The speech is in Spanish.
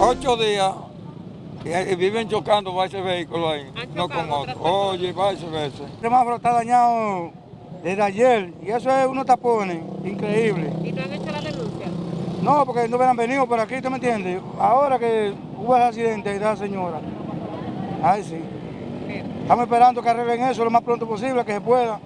ocho días y, viven chocando varios vehículos ahí, no con otro. Oye, varias veces. El semáforo está dañado desde ayer y eso es unos tapones increíble. ¿Y no han hecho la denuncia? No, porque no hubieran venido por aquí, ¿tú me entiendes? Ahora que hubo el accidente de la señora. Ay, sí. Estamos esperando que arreglen eso lo más pronto posible, que se pueda.